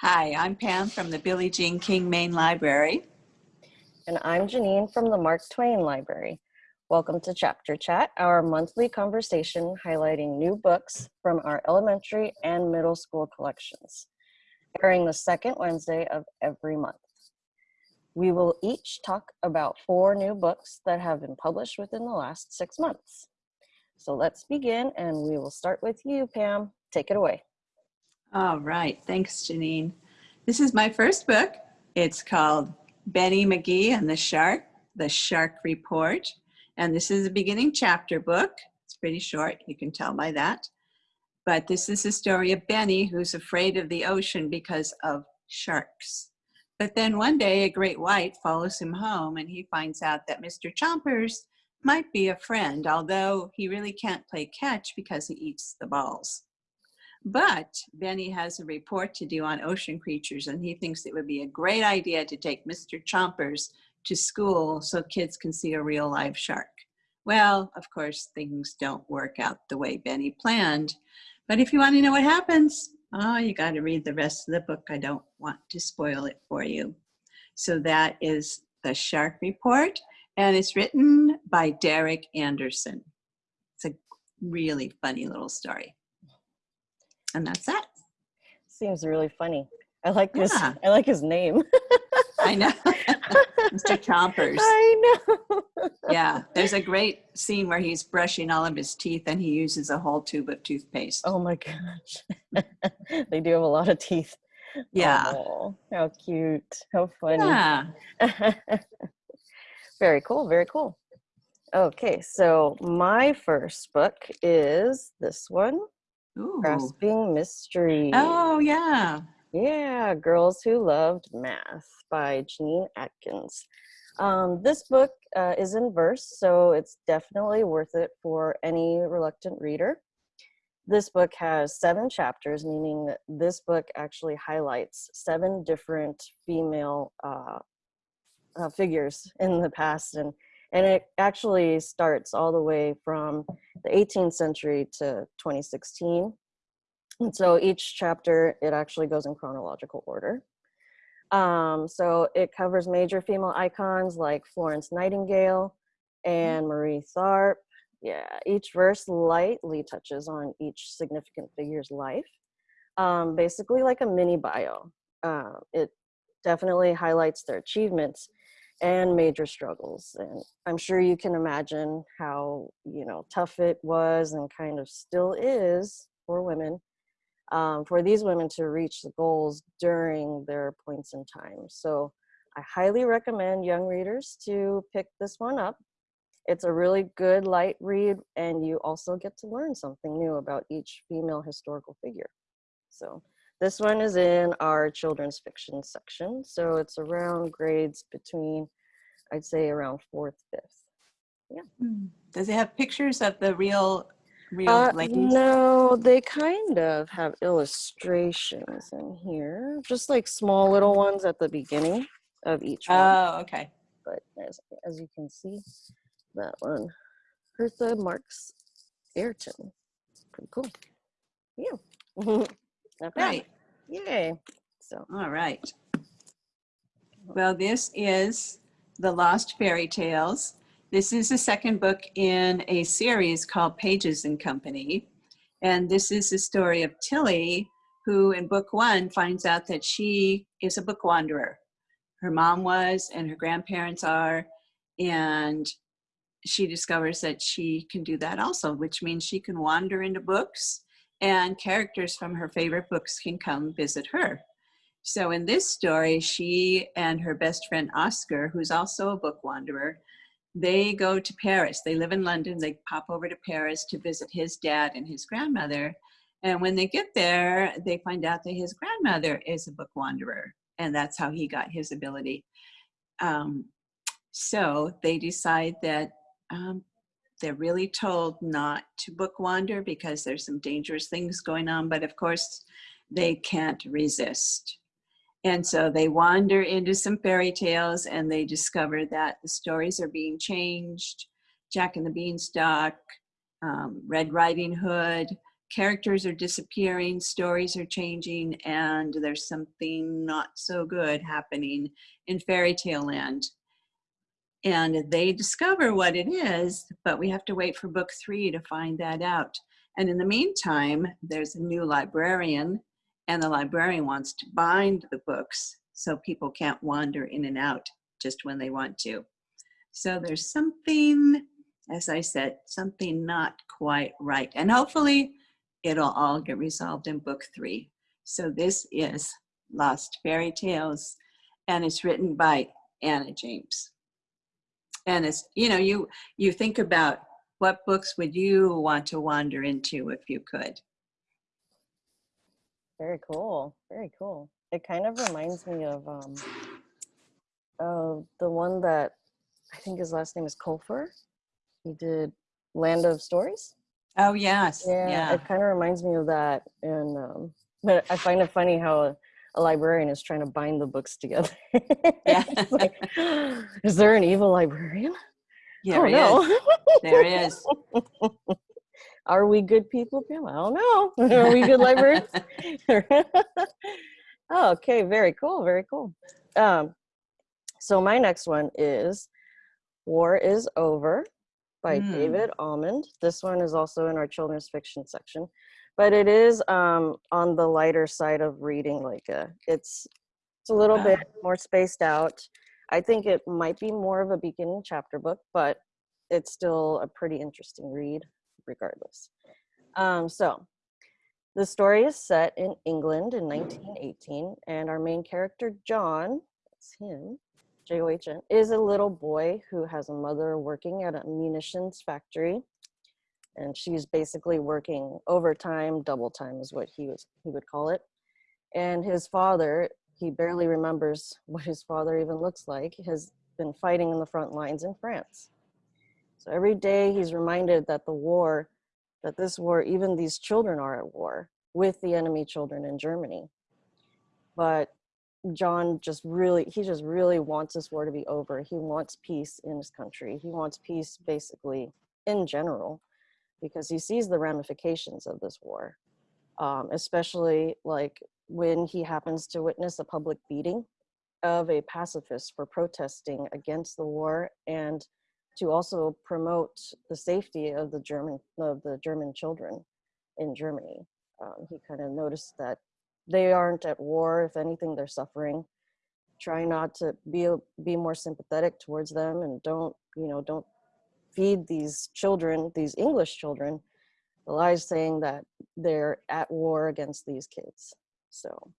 Hi, I'm Pam from the Billie Jean King Main Library. And I'm Janine from the Mark Twain Library. Welcome to Chapter Chat, our monthly conversation highlighting new books from our elementary and middle school collections, airing the second Wednesday of every month. We will each talk about four new books that have been published within the last six months. So let's begin and we will start with you, Pam. Take it away. All right, thanks, Janine. This is my first book. It's called Benny McGee and the Shark, The Shark Report. And this is a beginning chapter book. It's pretty short, you can tell by that. But this is the story of Benny who's afraid of the ocean because of sharks. But then one day a great white follows him home and he finds out that Mr. Chompers might be a friend, although he really can't play catch because he eats the balls. But Benny has a report to do on ocean creatures and he thinks it would be a great idea to take Mr. Chompers to school so kids can see a real live shark. Well, of course, things don't work out the way Benny planned. But if you want to know what happens, oh, you got to read the rest of the book. I don't want to spoil it for you. So that is The Shark Report, and it's written by Derek Anderson. It's a really funny little story. And that's that. Seems really funny. I like this. Yeah. I like his name. I know. Mr. Chompers. I know. yeah, there's a great scene where he's brushing all of his teeth and he uses a whole tube of toothpaste. Oh my gosh. they do have a lot of teeth. Yeah. Oh, how cute. How funny. Yeah. very cool. Very cool. Okay, so my first book is this one Ooh. Grasping Mystery. Oh, yeah. Yeah, Girls Who Loved Math by Jean Atkins. Um, this book uh, is in verse, so it's definitely worth it for any reluctant reader. This book has seven chapters, meaning that this book actually highlights seven different female uh, uh, figures in the past and and it actually starts all the way from the 18th century to 2016 and so each chapter it actually goes in chronological order. Um, so it covers major female icons like florence nightingale and marie tharp. Yeah each verse lightly touches on each significant figure's life. Um, basically like a mini bio. Uh, it definitely highlights their achievements and major struggles. And I'm sure you can imagine how, you know, tough it was and kind of still is for women, um, for these women to reach the goals during their points in time. So I highly recommend young readers to pick this one up. It's a really good light read and you also get to learn something new about each female historical figure. So this one is in our children's fiction section. So it's around grades between, I'd say around fourth, fifth. Yeah. Hmm. Does it have pictures of the real, real uh, ladies? No, they kind of have illustrations in here, just like small little ones at the beginning of each one. Oh, okay. But as, as you can see, that one, Hertha Marks Ayrton. Pretty cool. Yeah. Right. Yay. So. All right. Well, this is The Lost Fairy Tales. This is the second book in a series called Pages and Company. And this is the story of Tilly, who in book one finds out that she is a book wanderer. Her mom was, and her grandparents are, and she discovers that she can do that also, which means she can wander into books and characters from her favorite books can come visit her. So in this story, she and her best friend Oscar, who's also a book wanderer, they go to Paris. They live in London. They pop over to Paris to visit his dad and his grandmother. And when they get there, they find out that his grandmother is a book wanderer. And that's how he got his ability. Um, so they decide that um, they're really told not to book wander because there's some dangerous things going on, but of course they can't resist. And so they wander into some fairy tales and they discover that the stories are being changed. Jack and the Beanstalk, um, Red Riding Hood, characters are disappearing, stories are changing, and there's something not so good happening in fairy tale land. And they discover what it is, but we have to wait for book three to find that out. And in the meantime, there's a new librarian, and the librarian wants to bind the books so people can't wander in and out just when they want to. So there's something, as I said, something not quite right. And hopefully it'll all get resolved in book three. So this is Lost Fairy Tales, and it's written by Anna James. And it's, you know, you, you think about what books would you want to wander into if you could? Very cool. Very cool. It kind of reminds me of um of the one that I think his last name is Colfer. He did Land of Stories. Oh, yes. Yeah, Yeah. it kind of reminds me of that. And um, but I find it funny how a, librarian is trying to bind the books together. Yeah. Like, is there an evil librarian? There oh is. no. There is. Are we good people, Pam? I don't know. Are we good librarians? oh, okay, very cool, very cool. Um, so my next one is War is Over by Hmm. David Almond. This one is also in our children's fiction section, but it is um, on the lighter side of reading. Like a, it's it's a little bit more spaced out. I think it might be more of a beginning chapter book, but it's still a pretty interesting read regardless. Um, so the story is set in England in 1918, and our main character, John, that's him, J O H N, is a little boy who has a mother working at a munitions factory. And she's basically working overtime, double time is what he was he would call it. And his father, he barely remembers what his father even looks like, has been fighting in the front lines in France. So every day he's reminded that the war, that this war, even these children are at war with the enemy children in Germany. But John just really, he just really wants this war to be over. He wants peace in his country. He wants peace basically in general because he sees the ramifications of this war, um, especially like when he happens to witness a public beating of a pacifist for protesting against the war and to also promote the safety of the German of the German children in Germany. Um, he kind of noticed that they aren't at war. If anything, they're suffering. Try not to be be more sympathetic towards them, and don't you know don't feed these children, these English children, the lies saying that they're at war against these kids. So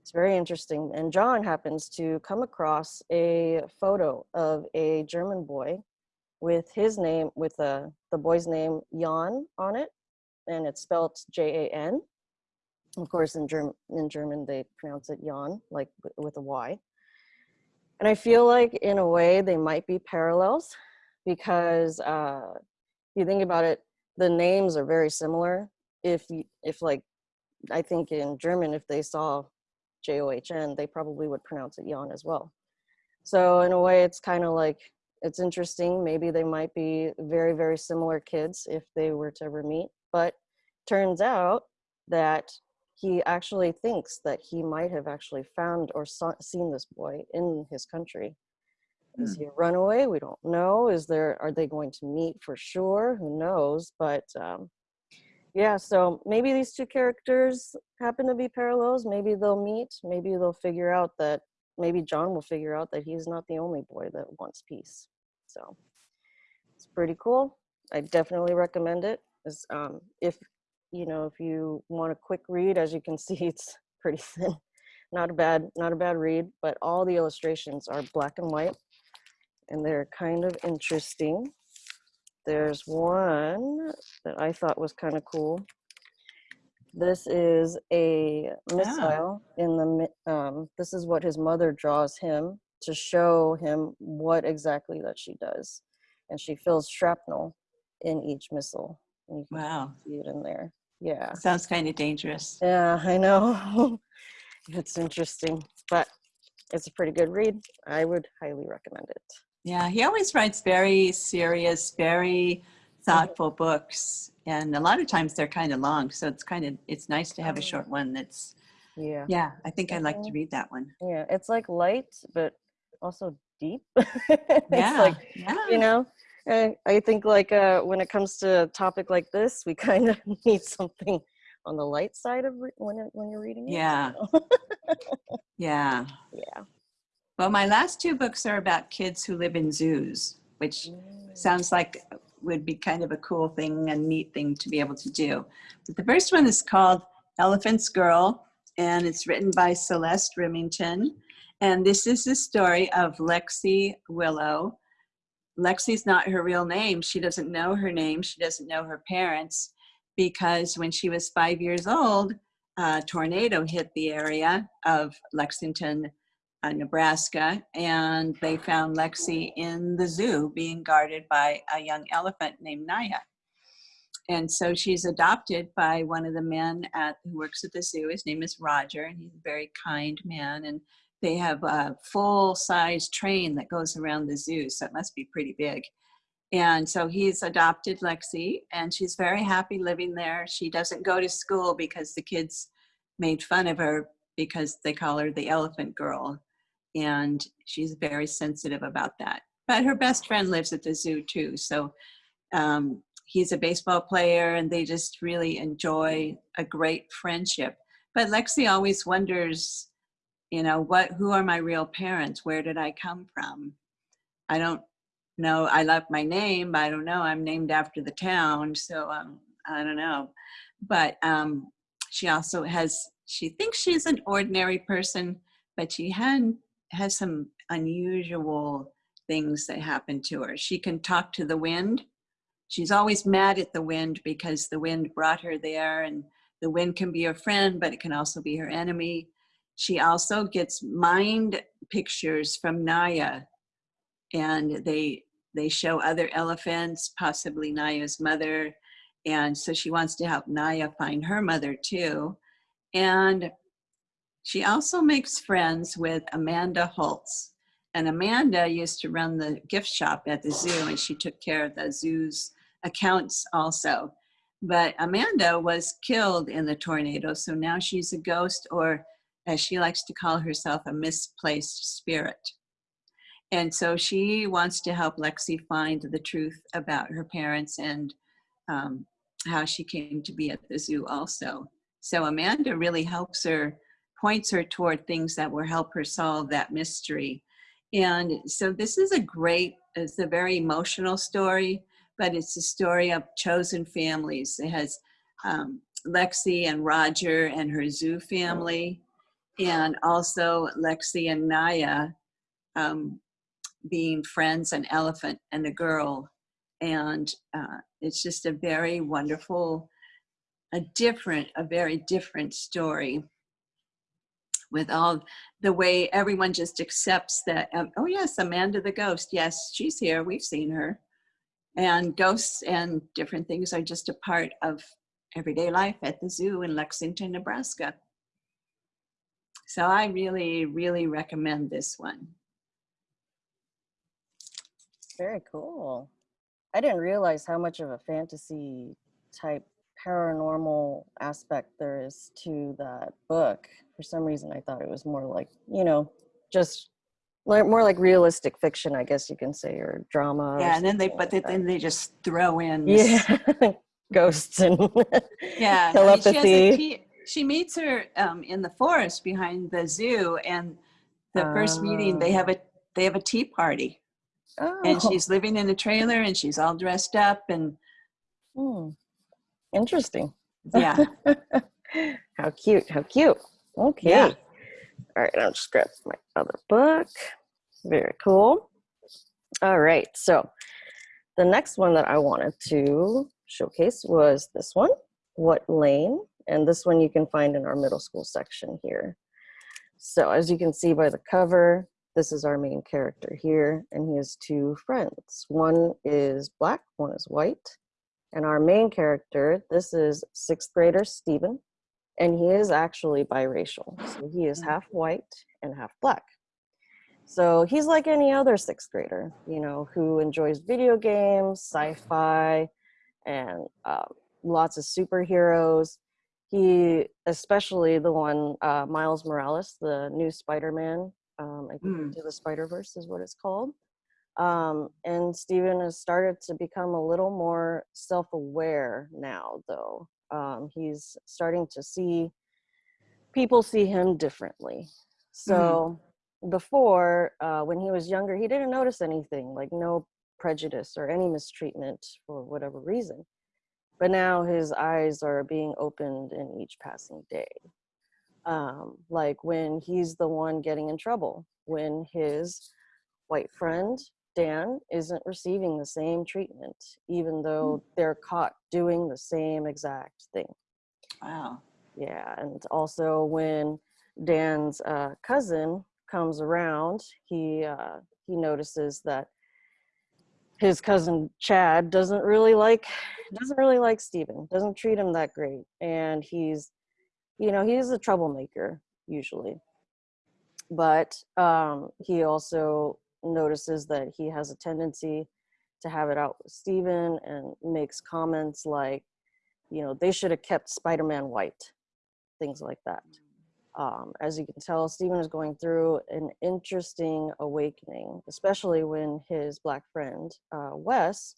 it's very interesting. And John happens to come across a photo of a German boy with his name, with uh, the boy's name Jan on it, and it's spelled J-A-N. Of course, in German, in German they pronounce it Jan, like with a Y. And I feel like, in a way, they might be parallels because uh, if you think about it, the names are very similar. If if like, I think in German, if they saw J O H N, they probably would pronounce it Jan as well. So in a way, it's kind of like it's interesting. Maybe they might be very, very similar kids if they were to ever meet. But turns out that he actually thinks that he might have actually found or saw, seen this boy in his country. Is he a runaway? We don't know. Is there? Are they going to meet for sure? Who knows? But um, yeah, so maybe these two characters happen to be parallels. Maybe they'll meet. Maybe they'll figure out that maybe John will figure out that he's not the only boy that wants peace. So it's pretty cool. I definitely recommend it. As um, if you know, if you want a quick read, as you can see, it's pretty thin. Not a bad, not a bad read. But all the illustrations are black and white, and they're kind of interesting. There's one that I thought was kind of cool. This is a missile in the, um, this is what his mother draws him to show him what exactly that she does. And she fills shrapnel in each missile. And you can Wow. see it in there. Yeah. Sounds kind of dangerous. Yeah, I know. it's interesting, but it's a pretty good read. I would highly recommend it. Yeah, he always writes very serious, very thoughtful books. And a lot of times they're kind of long, so it's kind of it's nice to have a Oh. short one that's Yeah. yeah, I think I'd like to read that one. Yeah. It's like light, but also deep. it's Yeah. like, yeah. you know, I, I think like uh, when it comes to a topic like this, we kind of need something on the light side of when, when you're reading it. Yeah. so, Yeah. yeah. Well, my last two books are about kids who live in zoos, which sounds like would be kind of a cool thing, a neat thing to be able to do. But the first one is called Elephant's Girl, and it's written by Celeste Rimington. And this is the story of Lexi Willow. Lexi's not her real name. She doesn't know her name. She doesn't know her parents because when she was five years old, a tornado hit the area of Lexington, Uh, Nebraska, and they found Lexi in the zoo being guarded by a young elephant named Naya. And so she's adopted by one of the men at, who works at the zoo. His name is Roger, and he's a very kind man. And they have a full size train that goes around the zoo, so it must be pretty big. And so he's adopted Lexi, and she's very happy living there. She doesn't go to school because the kids made fun of her because they call her the elephant girl. And she's very sensitive about that. But her best friend lives at the zoo too. So um, he's a baseball player, and they just really enjoy a great friendship. But Lexi always wonders, you know, what? Who are my real parents? Where did I come from? I don't know. I love my name, I don't know. I'm named after the town, so um, I don't know. But um, she also has. She thinks she's an ordinary person, but she had has some unusual things that happen to her. She can talk to the wind. She's always mad at the wind because the wind brought her there, and the wind can be her friend, but it can also be her enemy. She also gets mind pictures from Naya, and they they show other elephants, possibly Naya's mother, and so she wants to help Naya find her mother too. And she also makes friends with Amanda Holtz. And Amanda used to run the gift shop at the zoo, and she took care of the zoo's accounts also. But Amanda was killed in the tornado, so now she's a ghost, or as she likes to call herself, a misplaced spirit. And so she wants to help Lexi find the truth about her parents and um, how she came to be at the zoo also. So Amanda really helps her, points her toward things that will help her solve that mystery. And so this is a great, it's a very emotional story, but it's a story of chosen families. It has um, Lexi and Roger and her zoo family, and also Lexi and Naya um, being friends, an elephant and a girl. And uh, it's just a very wonderful, a different, a very different story with all the way everyone just accepts that, um, oh yes, Amanda the ghost, yes, she's here, we've seen her. And ghosts and different things are just a part of everyday life at the zoo in Lexington, Nebraska. So I really, really recommend this one. Very cool. I didn't realize how much of a fantasy type paranormal aspect there is to that book. For some reason, I thought it was more like, you know, just more like realistic fiction, I guess you can say, or drama. or Yeah, and then they, but like then they just throw in. yeah, ghosts and Yeah, I mean, she, a telepathy. she meets her um, in the forest behind the zoo, and the first meeting they have a they have a tea party, oh, and she's living in a trailer, and she's all dressed up, and hmm. Interesting. yeah, how cute! How cute. Okay. Yeah. All right, I'll just grab my other book. Very cool. All right, so the next one that I wanted to showcase was this one, What Lane? And this one you can find in our middle school section here. So as you can see by the cover, this is our main character here, and he has two friends. One is black, one is white. And our main character, this is sixth grader Stephen, and he is actually biracial. So he is Mm. half white and half black. So he's like any other sixth grader, you know, who enjoys video games, sci fi, and uh, lots of superheroes. He, especially the one uh, Miles Morales, the new Spider-Man, um, I think Mm. The Spider Verse is what it's called. Um, and Stephen has started to become a little more self-aware now, though. Um, he's starting to see people see him differently. So before, uh, when he was younger, he didn't notice anything, like no prejudice or any mistreatment for whatever reason. But now his eyes are being opened in each passing day. Um, like when he's the one getting in trouble, when his white friend Dan isn't receiving the same treatment, even though they're caught doing the same exact thing. Wow. Yeah, and also when Dan's uh, cousin comes around, he uh, he notices that his cousin Chad doesn't really like doesn't really like Stephen, doesn't treat him that great, and he's you know he's a troublemaker usually, but um, he also notices that he has a tendency to have it out with Stephen and makes comments like, you know, they should have kept Spider-Man white, things like that. Um, as you can tell, Stephen is going through an interesting awakening, especially when his black friend, uh, Wes,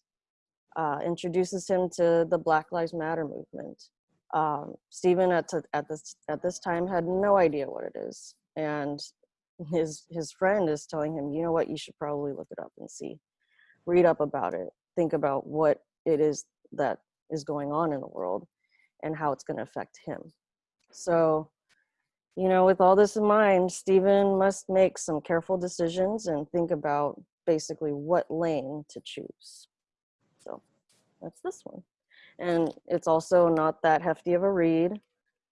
uh, introduces him to the Black Lives Matter movement. Um, Steven at, at, this, at this time had no idea what it is. And his, his friend is telling him, you know what, you should probably look it up and see. Read up about it. Think about what it is that is going on in the world and how it's going to affect him. So, you know, with all this in mind, Stephen must make some careful decisions and think about basically what lane to choose. So that's this one. And it's also not that hefty of a read.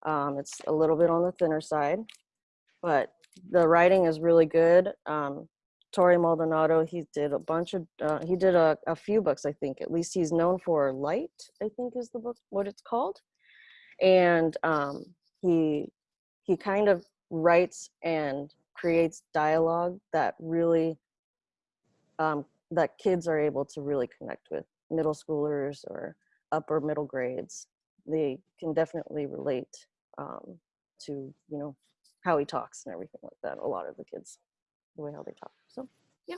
Um, it's a little bit on the thinner side, but the writing is really good. Um, Torrey Maldonado, he did a bunch of, uh, he did a, a few books, I think. At least he's known for Light, I think is the book, what it's called. And um, he he kind of writes and creates dialogue that really um, that kids are able to really connect with middle schoolers or upper middle grades they can definitely relate um, to you know how he talks and everything like that a lot of the kids the way how they talk so yeah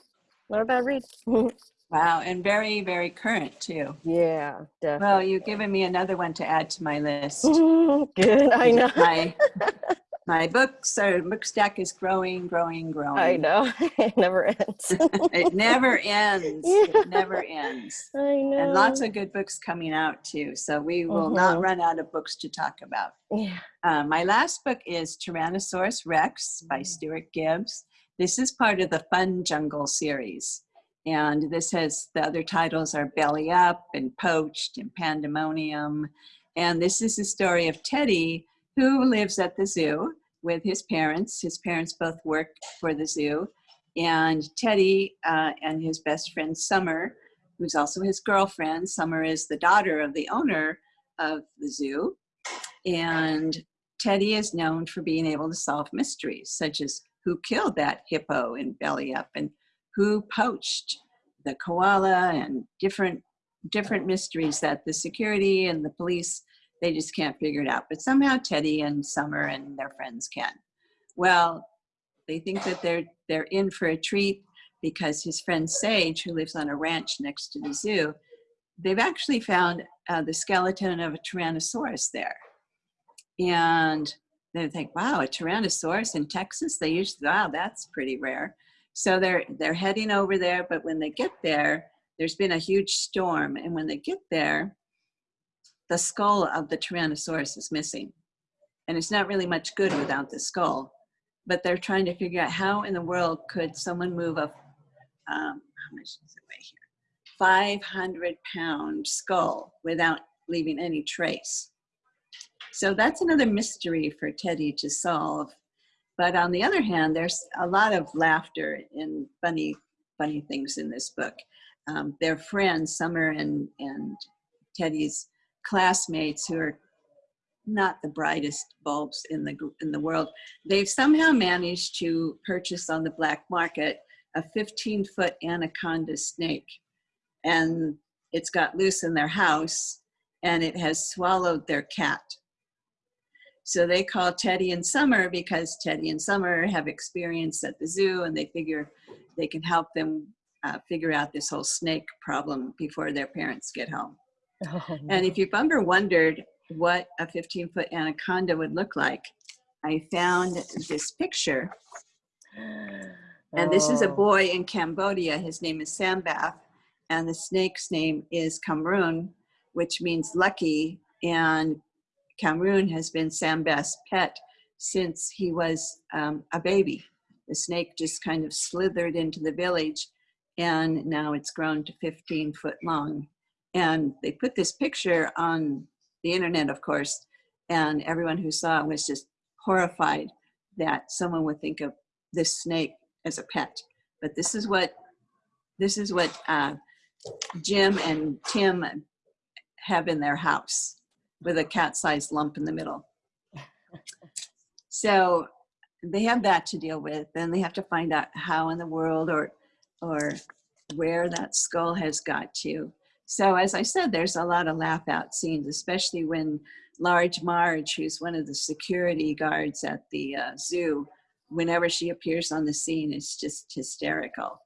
not a bad read Wow. And very, very current too. yeah Well, you've given me another one to add to my list. good i know My, my books are, book stack is growing, growing, growing. i know it never ends It never ends. Yeah. It never ends. i know And lots of good books coming out too. So we will not Mhm. run out of books to talk about. yeah Uh, my last book is Tyrannosaurus Rex by Mm. Stuart Gibbs. This is part of the Fun Jungle series. And this has the other titles are Belly Up and Poached and Pandemonium. And this is the story of Teddy, who lives at the zoo with his parents. His parents both work for the zoo. And Teddy uh, and his best friend Summer, who's also his girlfriend, Summer is the daughter of the owner of the zoo. And Teddy is known for being able to solve mysteries, such as who killed that hippo in Belly Up and who poached the koala and different different mysteries that the security and the police they just can't figure it out. But somehow Teddy and Summer and their friends can. Well, they think that they're they're in for a treat because his friend Sage, who lives on a ranch next to the zoo, they've actually found uh, the skeleton of a Tyrannosaurus there. And they think, wow, a Tyrannosaurus in Texas? They usually, wow, that's pretty rare. So they're they're heading over there, but when they get there, there's been a huge storm, and when they get there, the skull of the Tyrannosaurus is missing, and it's not really much good without the skull. But they're trying to figure out how in the world could someone move a um, how much it weigh here? 500 pound skull without leaving any trace. So that's another mystery for Teddy to solve. But on the other hand, there's a lot of laughter and funny, funny things in this book. Um, their friends, Summer and, and Teddy's classmates, who are not the brightest bulbs in the in the world, they've somehow managed to purchase on the black market a 15 foot anaconda snake, and it's got loose in their house and it has swallowed their cat. So they call Teddy and Summer because Teddy and Summer have experience at the zoo and they figure they can help them uh, figure out this whole snake problem before their parents get home. Oh, And if you've ever wondered what a 15 foot anaconda would look like, I found this picture. And this is a Oh. boy in Cambodia. His name is Sambath. And the snake's name is Kamrun, which means lucky. And Kamrun has been Sambath's pet since he was um, a baby. The snake just kind of slithered into the village and now it's grown to 15 foot long. And they put this picture on the internet, of course, and everyone who saw it was just horrified that someone would think of this snake as a pet. But this is what this is what uh, Jim and Tim have in their house with a cat-sized lump in the middle. So they have that to deal with. and they have to find out how in the world or or where that skull has got to. So as I said, there's a lot of laugh out scenes, especially when Large Marge, who's one of the security guards at the uh, zoo, whenever she appears on the scene, it's just hysterical.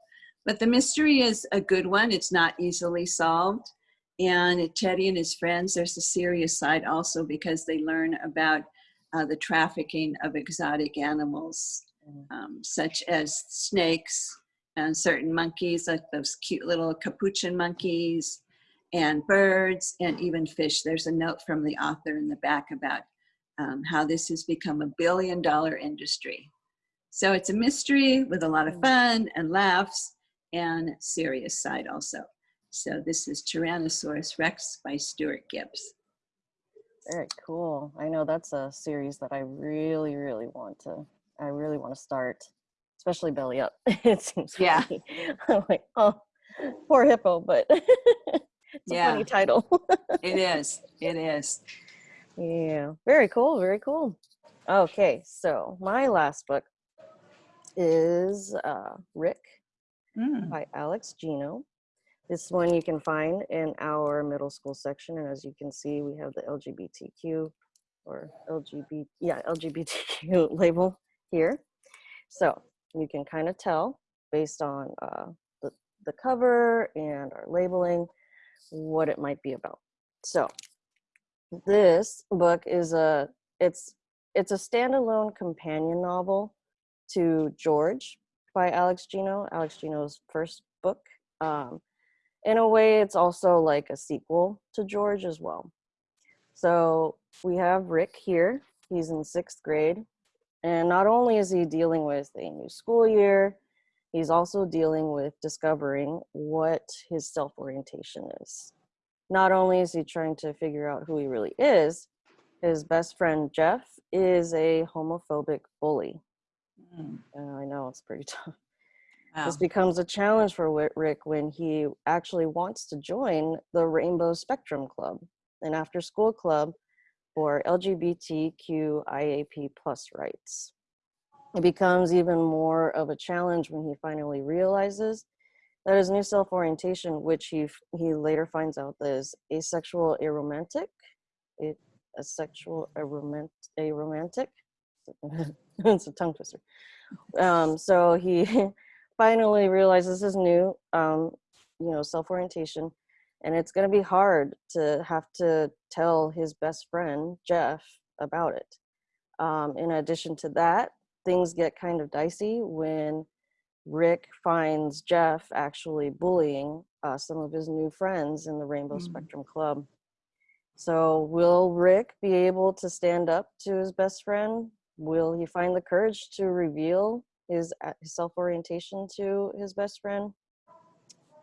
But the mystery is a good one. It's not easily solved. And Teddy and his friends, there's a serious side also because they learn about uh, the trafficking of exotic animals, um, such as snakes and certain monkeys, like those cute little capuchin monkeys, and birds, and even fish. There's a note from the author in the back about um, how this has become a billion dollar industry. So it's a mystery with a lot of fun and laughs and serious side also. So this is Tyrannosaurus Rex by Stuart Gibbs. Very cool. I know that's a series that I really, really want to. I really want to start, especially Belly Up. it seems Yeah. funny. I'm like, oh, poor hippo, but it's a Yeah. funny title. It is, it is. yeah, very cool. Very cool. Okay, so my last book is uh, Rick Mm, by Alex Gino. This one you can find in our middle school section, and as you can see, we have the LGBTQ or LGBT, yeah, LGBTQ label here. So you can kind of tell based on uh, the, the cover and our labeling what it might be about. So this book is a it's it's a standalone companion novel to George by Alex Gino, Alex Gino's first book. Um, in a way, it's also like a sequel to George as well. So we have Rick here. He's in sixth grade. And not only is he dealing with a new school year, he's also dealing with discovering what his self orientation is. Not only is he trying to figure out who he really is, his best friend Jeff is a homophobic bully. mm, Uh, I know it's pretty tough. wow. This becomes a challenge for Rick when he actually wants to join the Rainbow Spectrum Club, an after school club for LGBTQIAP plus rights. It becomes even more of a challenge when he finally realizes that his new self orientation, which he, he later finds out is asexual aromantic, a sexual aromantic, aromantic. it's a tongue twister. Um, so he finally realizes his new um, you know self-orientation and it's going to be hard to have to tell his best friend jeff about it um, in addition to that things get kind of dicey when rick finds jeff actually bullying uh, some of his new friends in the rainbow Mm. spectrum club so will rick be able to stand up to his best friend will he find the courage to reveal his, uh, his self orientation to his best friend.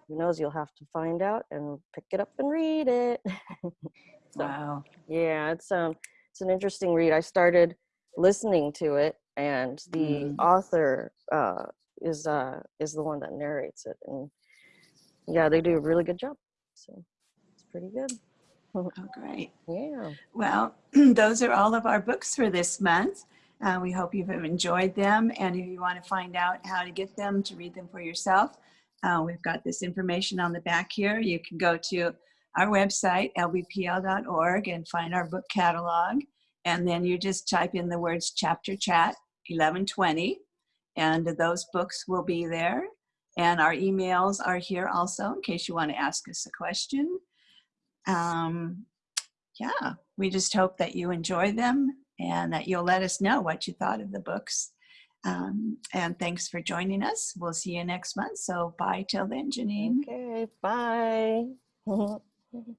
Who knows? You'll have to find out and pick it up and read it. So, Wow. yeah, it's um, it's an interesting read. I started listening to it, and the Mm. author uh, is uh, is the one that narrates it, and yeah, they do a really good job. So it's pretty good. Oh, great. Yeah. Well, those are all of our books for this month. Uh, we hope you've enjoyed them. And if you want to find out how to get them to read them for yourself, Uh, we've got this information on the back here. You can go to our website, lbpl.org, and find our book catalog. And then you just type in the words chapter chat 1120, and those books will be there. And our emails are here also in case you want to ask us a question. Um, yeah, we just hope that you enjoy them and that you'll let us know what you thought of the books. Um, and thanks for joining us. We'll see you next month. So bye till then, Janine. Okay, bye.